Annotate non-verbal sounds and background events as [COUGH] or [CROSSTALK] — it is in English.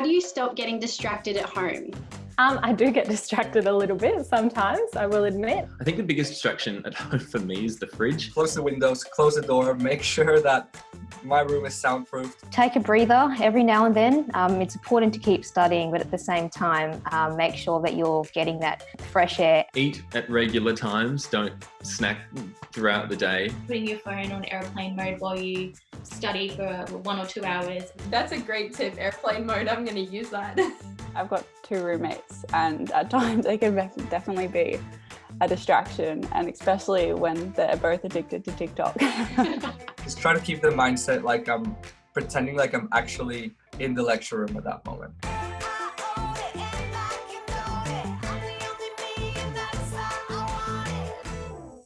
How do you stop getting distracted at home? Um, I do get distracted a little bit sometimes, I will admit. I think the biggest distraction at [LAUGHS] home for me is the fridge. Close the windows, close the door, make sure that my room is soundproofed. Take a breather every now and then. Um, it's important to keep studying, but at the same time, um, make sure that you're getting that fresh air. Eat at regular times, don't snack throughout the day. Putting your phone on airplane mode while you study for one or two hours. That's a great tip, airplane mode. I'm going to use that. [LAUGHS] I've got two roommates and at times they can definitely be a distraction and especially when they're both addicted to TikTok. [LAUGHS] [LAUGHS] Just try to keep the mindset like I'm pretending like I'm actually in the lecture room at that moment.